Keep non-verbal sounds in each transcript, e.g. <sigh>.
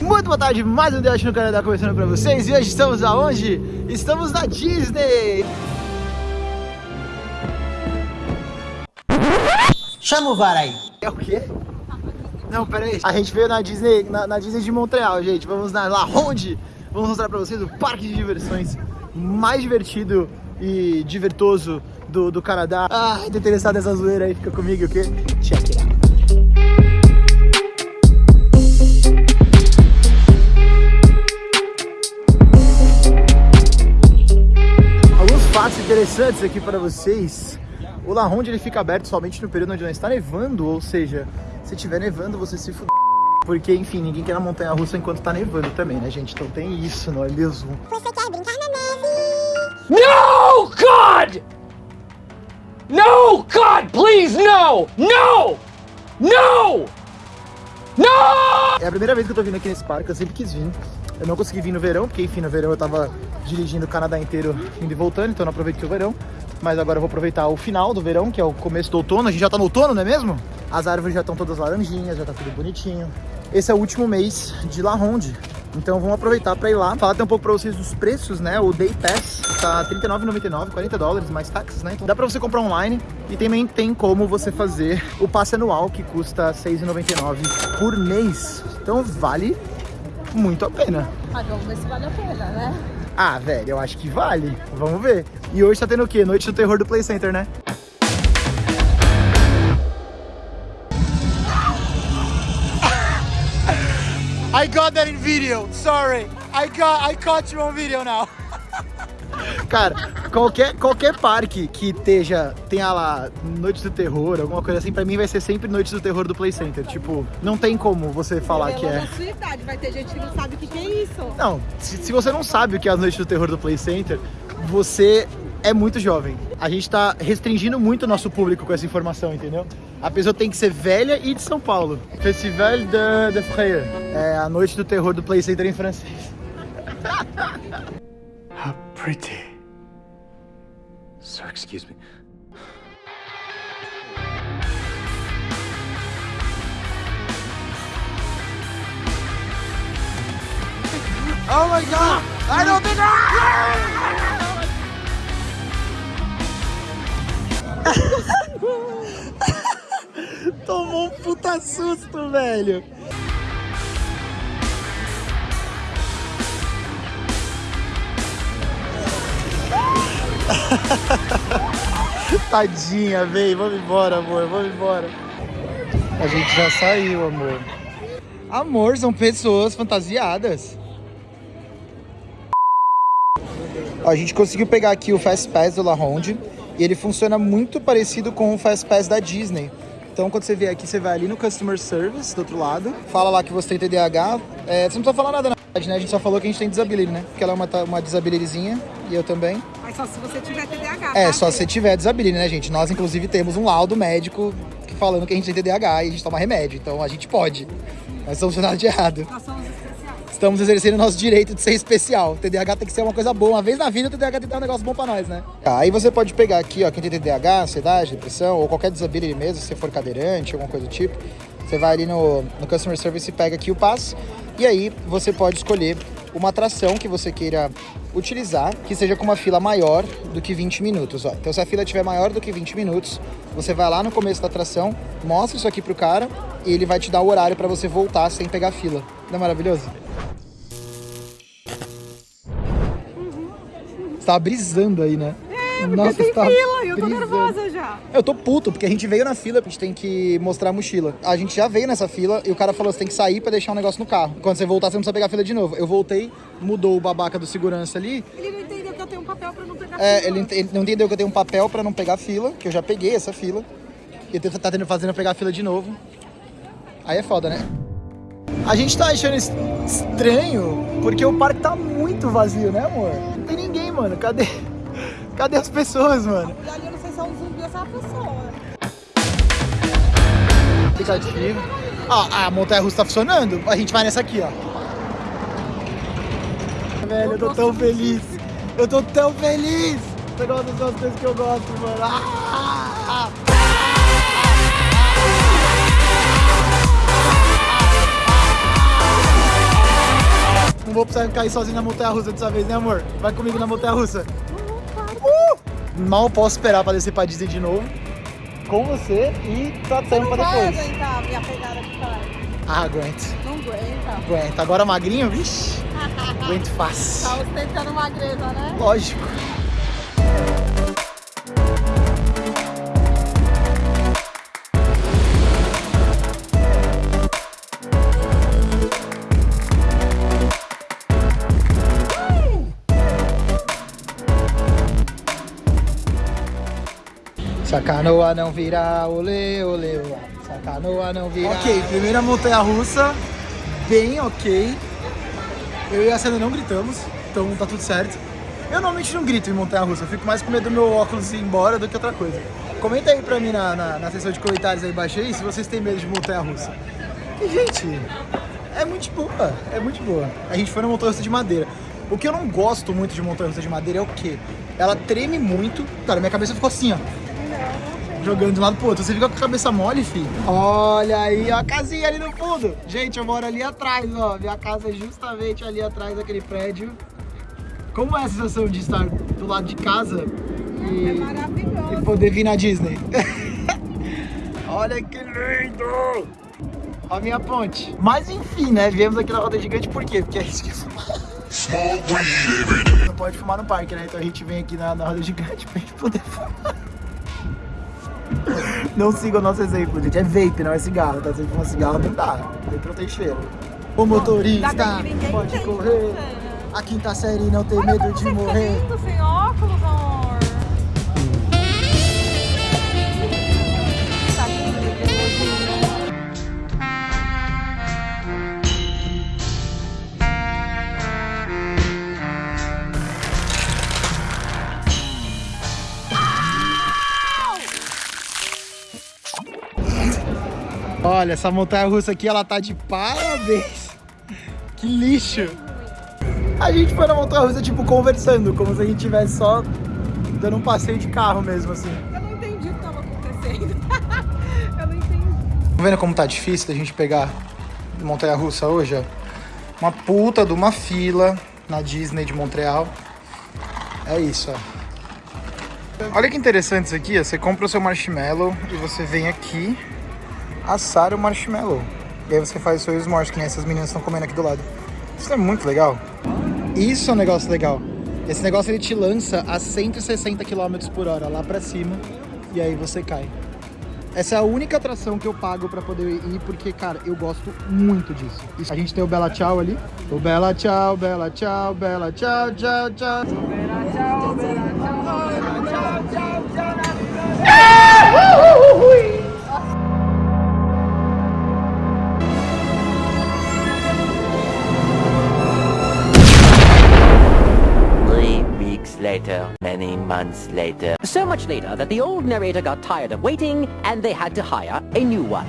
Muito boa tarde, mais um Dash no Canadá começando pra vocês E hoje estamos aonde? Estamos na Disney Chama o VAR aí. É o quê? Não, pera aí A gente veio na Disney, na, na Disney de Montreal, gente Vamos na La Ronde Vamos mostrar pra vocês o parque de diversões mais divertido e divertoso do, do Canadá Ah, tô interessado nessa zoeira aí, fica comigo, ok? Check interessantes aqui para vocês. O La Ronde ele fica aberto somente no período onde não está nevando, ou seja, se tiver nevando você se fuder. Porque, enfim, ninguém quer na montanha russa enquanto tá nevando também, né, gente? Então tem isso, não é mesmo? Você quer brincar na neve? No, God! No, God, please, no! No! No! No! É a primeira vez que eu tô vindo aqui nesse parque, eu sempre quis vir. Eu não consegui vir no verão, porque enfim, no verão eu tava dirigindo o Canadá inteiro indo e voltando, então não aproveitei o verão. Mas agora eu vou aproveitar o final do verão, que é o começo do outono. A gente já tá no outono, não é mesmo? As árvores já estão todas laranjinhas, já tá tudo bonitinho. Esse é o último mês de La Ronde, então vamos aproveitar para ir lá. Falar até um pouco para vocês dos preços, né? O Day Pass tá R$39,99, 40 dólares mais taxas, né? Então dá para você comprar online e também tem como você fazer o passe anual que custa R$6,99 por mês. Então vale muito a pena. Ah, vamos ver se vale a pena, né? Ah, velho, eu acho que vale. Vamos ver. E hoje tá tendo o quê? Noite do terror do Play Center, né? <laughs> I got that in video. Sorry. I got I caught you on video now. Cara, qualquer, qualquer parque que esteja, tenha lá Noite do Terror, alguma coisa assim, pra mim vai ser sempre Noite do Terror do Play Center. Tipo, não tem como você falar que é. sua idade, vai ter gente que não sabe o que, que é isso. Não, se, se você não sabe o que é as Noites do Terror do Play Center, você é muito jovem. A gente tá restringindo muito o nosso público com essa informação, entendeu? A pessoa tem que ser velha e de São Paulo. Festival de, de. É a Noite do Terror do Play Center em francês. How pretty. Excuse me. Oh my god! I don't think <laughs> Tomou um puta susto, velho. <laughs> Tadinha, vem, vamos embora, amor, vamos embora. A gente já saiu, amor. Amor, são pessoas fantasiadas. A gente conseguiu pegar aqui o Fast Pass do La Ronde e ele funciona muito parecido com o Fast Pass da Disney. Então, quando você vier aqui, você vai ali no Customer Service, do outro lado, fala lá que você tem TDAH. É, você não precisa falar nada, na verdade, né? A gente só falou que a gente tem disability, né? Porque ela é uma, uma disabilityzinha e eu também. Mas só se você tiver TDAH. É, tá? só se você tiver disability, né, gente? Nós, inclusive, temos um laudo médico falando que a gente tem TDAH e a gente toma remédio. Então, a gente pode. Nós fazendo nada de errado. Nós somos especiais. Estamos exercendo o nosso direito de ser especial. O TDAH tem que ser uma coisa boa. Uma vez na vida, o TDAH tem que dar um negócio bom pra nós, né? Tá, aí você pode pegar aqui, ó, quem tem TDAH, ansiedade, depressão, ou qualquer disability mesmo, se você for cadeirante, alguma coisa do tipo. Você vai ali no, no Customer Service e pega aqui o passe. E aí você pode escolher uma atração que você queira utilizar, que seja com uma fila maior do que 20 minutos, ó. Então se a fila tiver maior do que 20 minutos, você vai lá no começo da atração, mostra isso aqui pro cara e ele vai te dar o horário pra você voltar sem pegar fila. Não é maravilhoso? Você tava brisando aí, né? É, porque tem tava fila e eu tô nervosa já. Eu tô puto, porque a gente veio na fila, a gente tem que mostrar a mochila. A gente já veio nessa fila e o cara falou, você tem que sair pra deixar um negócio no carro. Quando você voltar, você não precisa pegar a fila de novo. Eu voltei, mudou o babaca do segurança ali. Ele não entendeu que eu tenho um papel pra não pegar É, fila. ele, ele não entendeu que eu tenho um papel pra não pegar fila, que eu já peguei essa fila. E ele tá tendo, fazendo eu pegar a fila de novo. Aí é foda, né? A gente tá achando es- estranho porque o parque tá muito vazio, né, amor? Não tem ninguém, mano. Cadê? Cadê as pessoas, mano? Ali eu não sei se é um zumbi ou se é uma pessoa. Aplicativo. Ó, a montanha russa tá funcionando. A gente vai nessa aqui, ó. Velho, eu tô tão feliz. Eu tô tão feliz. Você gosta das coisas que eu gosto, mano. Ah! Não vou precisar cair sozinho na montanha-russa dessa vez, né, amor? Vai comigo na montanha-russa. Uh! Mal posso esperar pra descer pra Disney de novo. Com você e pra Você não tampa vai depois. aguentar a minha pegada de pai. Ah, aguento. Não aguenta. Aguento. Agora magrinho, vixi. <laughs> Aguento fácil. Tá ostentando magreza, né? Lógico. Se a canoa não virar, olê, olê, olê. Se a canoa não virar. Ok, primeira montanha russa, bem ok. Eu e a Sandra não gritamos, então tá tudo certo. Eu normalmente não grito em montanha russa, eu fico mais com medo do meu óculos ir embora do que outra coisa. Comenta aí pra mim na, na, na seção de comentários aí embaixo aí se vocês têm medo de montanha russa. E, gente, é muito boa, é muito boa. A gente foi na montanha russa de madeira. O que eu não gosto muito de montanha russa de madeira é o quê? Ela treme muito. Cara, minha cabeça ficou assim, ó. Jogando de um lado pro outro. Você fica com a cabeça mole, filho. Olha aí, ó, a casinha ali no fundo. Gente, eu moro ali atrás, ó. Minha casa é justamente ali atrás daquele prédio. Como é a sensação de estar do lado de casa É e, maravilhoso. e poder vir na Disney? <laughs> Olha que lindo! Ó a minha ponte. Mas enfim, né? Viemos aqui na roda gigante por quê? Porque gente quer fumar. Não pode fumar no parque, né? Então a gente vem aqui na, na roda gigante pra gente poder fumar. Não siga o nosso exemplo, gente. É vape, não é cigarro, tá? Se fumar cigarro, não dá. Vape não tem cheiro. O motorista pode correr. né? A quinta série não tem medo de você morrer. Olha, essa montanha russa aqui, ela tá de parabéns. Que lixo. A gente foi na montanha russa, tipo, conversando, como se a gente tivesse só dando um passeio de carro mesmo, assim. Eu não entendi o que tava acontecendo. <laughs> Eu não entendi. Tá vendo como tá difícil da gente pegar montanha russa hoje, ó? Uma puta de uma fila na Disney de Montreal. É isso, ó. Olha que interessante isso aqui, ó. Você compra o seu marshmallow e você vem aqui assar o marshmallow. E aí você faz o seu s'mores, que nem essas meninas estão comendo aqui do lado. Isso é muito legal. Isso é um negócio legal. Esse negócio ele te lança a 160 km por hora lá pra cima e aí você cai. Essa é a única atração que eu pago pra poder ir, porque, cara, eu gosto muito disso. A gente tem o Bela Tchau ali. O Bela Tchau, Bela Tchau, Bela Tchau, Tchau, Tchau. Three later, many months later. So much later that the old narrator got tired of waiting and they had to hire a new one.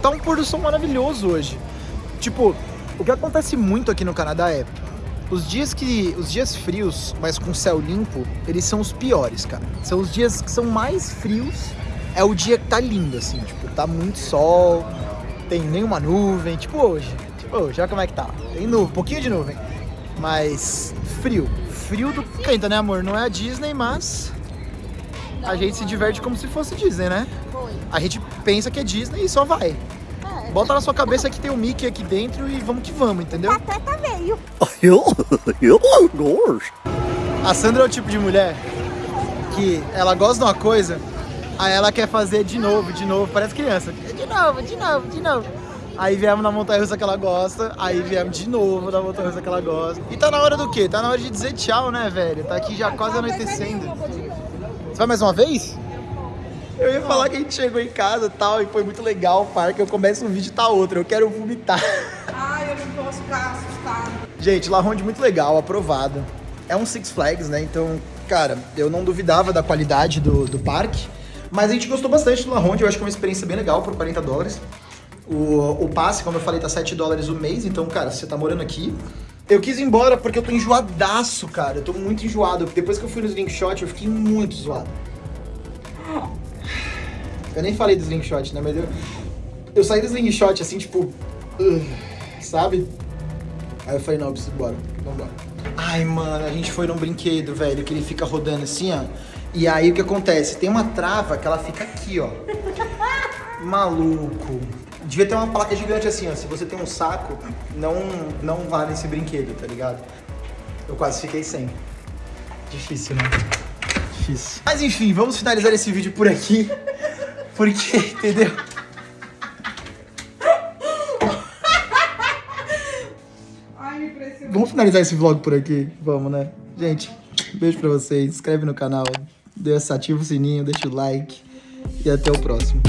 Tá um pôr do sol maravilhoso hoje. Tipo, o que acontece muito aqui no Canadá é os dias que os dias frios, mas com céu limpo, eles são os piores, cara. São os dias que são mais frios. É o dia que tá lindo assim, tipo, tá muito sol, tem nenhuma nuvem, tipo hoje. Tipo hoje, olha como é que tá. Tem nuvem, um pouquinho de nuvem, mas frio. Frio do canta, né, amor? Não é a Disney, mas a gente se diverte como se fosse Disney, né? A gente pensa que é Disney e só vai. Bota na sua cabeça que tem o Mickey aqui dentro e vamos que vamos, entendeu? Pateta veio. <laughs> A Sandra é o tipo de mulher que ela gosta de uma coisa, aí ela quer fazer de novo, de novo, parece criança. De novo, de novo, de novo. Aí viemos na montanha russa que ela gosta, aí viemos de novo na montanha russa que ela gosta. E tá na hora do quê? Tá na hora de dizer tchau, né, velho? Tá aqui já quase anoitecendo. Você vai mais uma vez? Eu ia falar que a gente chegou em casa e tal, e foi muito legal o parque. Eu começo um vídeo e tá outro. Eu quero vomitar. Ai, eu não posso ficar assustada. Gente, La Ronde muito legal, aprovado. É um Six Flags, né? Então, cara, eu não duvidava da qualidade do, do parque. Mas a gente gostou bastante do La Ronde, eu acho que é uma experiência bem legal por 40 dólares. O, o passe, como eu falei, tá 7 dólares o mês, então, cara, se você tá morando aqui. Eu quis ir embora porque eu tô enjoadaço, cara. Eu tô muito enjoado. Depois que eu fui no Slingshot, eu fiquei muito zoado. Eu nem falei do Slingshot, né? Mas eu, eu saí do Slingshot assim, tipo. uh, sabe? Aí eu falei, não, eu preciso ir embora. Vambora. Ai, mano, a gente foi num brinquedo, velho, que ele fica rodando assim, ó. E aí o que acontece? Tem uma trava que ela fica aqui, ó. <laughs> Maluco. Devia ter uma placa gigante assim, ó. Se você tem um saco, não, não vá nesse brinquedo, tá ligado? Eu quase fiquei sem. Difícil, né? Difícil. Mas enfim, vamos finalizar esse vídeo por aqui. <laughs> Porque, entendeu? Ai, me impressionou. Vamos finalizar esse vlog por aqui? Vamos, né? Gente, beijo pra vocês. Se inscreve no canal, ativa o sininho, deixa o like. E até o próximo.